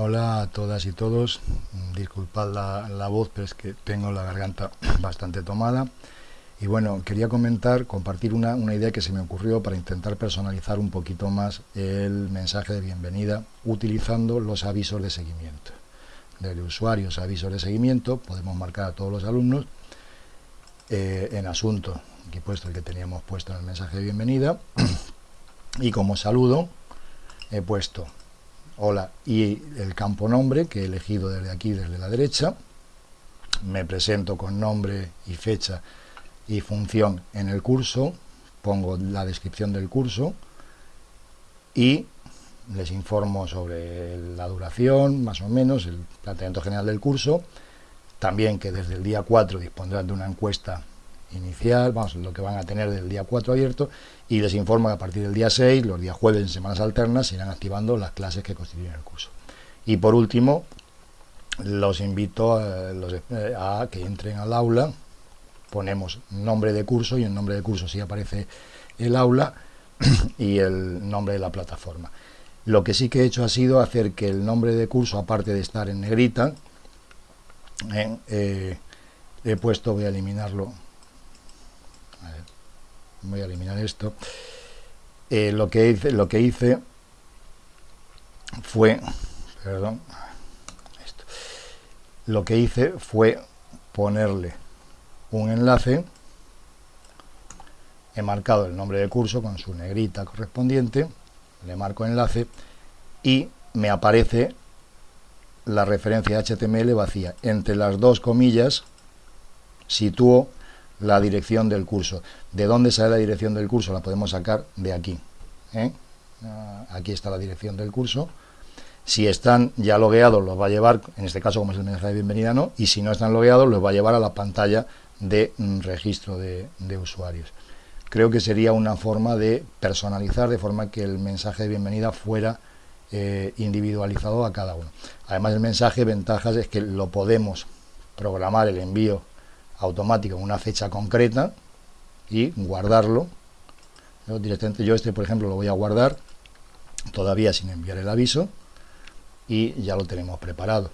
Hola a todas y todos, disculpad la, voz, pero es que tengo la garganta bastante tomada. Y bueno, quería comentar, compartir una, idea que se me ocurrió para intentar personalizar un poquito más el mensaje de bienvenida utilizando los avisos de seguimiento. Desde usuarios avisos de seguimiento podemos marcar a todos los alumnos eh, en asunto, aquí puesto el que teníamos puesto en el mensaje de bienvenida, y como saludo he puesto hola, y el campo nombre que he elegido desde aquí, desde la derecha, me presento con nombre y fecha y función en el curso, pongo la descripción del curso y les informo sobre la duración, más o menos, el planteamiento general del curso, también que desde el día 4 dispondrán de una encuesta inicial, vamos, lo que van a tener del día 4 abierto, y les informo que a partir del día 6, los días jueves en semanas alternas, se irán activando las clases que constituyen el curso. Y por último, los invito a, a que entren al aula, ponemos nombre de curso, y en nombre de curso sí aparece el aula, y el nombre de la plataforma. Lo que sí que he hecho ha sido hacer que el nombre de curso, aparte de estar en negrita, eh, he puesto, voy a eliminarlo, voy a eliminar esto, eh, lo, que hice, lo que hice fue, perdón, esto, lo que hice fue ponerle un enlace, he marcado el nombre de curso con su negrita correspondiente, le marco enlace y me aparece la referencia HTML vacía. Entre las dos comillas sitúo la dirección del curso. ¿De dónde sale la dirección del curso? La podemos sacar de aquí. ¿eh? Ah, aquí está la dirección del curso. Si están ya logueados, los va a llevar, en este caso como es el mensaje de bienvenida, no, y si no están logueados, los va a llevar a la pantalla de mm, registro de, usuarios. Creo que sería una forma de personalizar, de forma que el mensaje de bienvenida fuera eh, individualizado a cada uno. Además, el mensaje, ventajas es que lo podemos programar el envío automático en una fecha concreta y guardarlo. Directamente yo este, por ejemplo, lo voy a guardar todavía sin enviar el aviso y ya lo tenemos preparado.